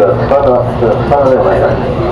三个，是三个万元。